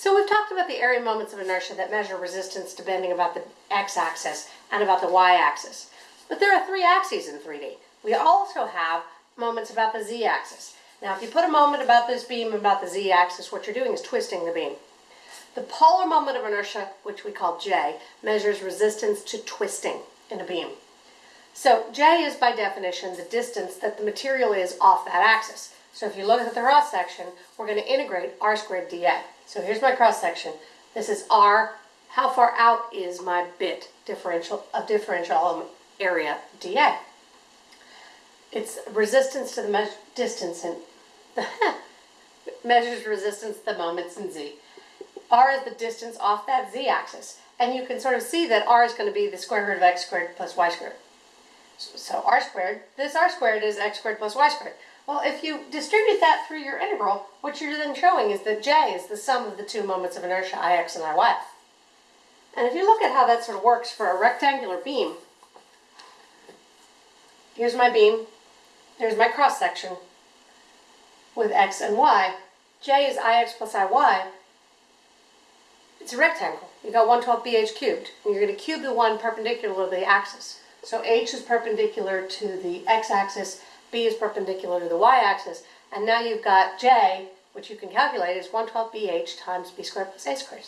So we've talked about the area moments of inertia that measure resistance to bending about the x-axis and about the y-axis. But there are three axes in 3D. We also have moments about the z-axis. Now if you put a moment about this beam about the z-axis, what you're doing is twisting the beam. The polar moment of inertia, which we call J, measures resistance to twisting in a beam. So J is by definition the distance that the material is off that axis. So if you look at the cross section, we're going to integrate r squared dA. So here's my cross section. This is r. How far out is my bit differential of differential area dA? It's resistance to the distance and measures resistance the moments in z. r is the distance off that z-axis. And you can sort of see that r is going to be the square root of x squared plus y squared. So r squared, this r squared is x squared plus y squared. Well, if you distribute that through your integral, what you're then showing is that j is the sum of the two moments of inertia, ix and iy. And if you look at how that sort of works for a rectangular beam, here's my beam, there's my cross section with x and y. j is ix plus iy. It's a rectangle. You got 112 bh cubed. And you're going to cube the one perpendicular to the axis. So h is perpendicular to the x-axis, b is perpendicular to the y-axis, and now you've got j, which you can calculate is 112 bh times b squared plus a squared.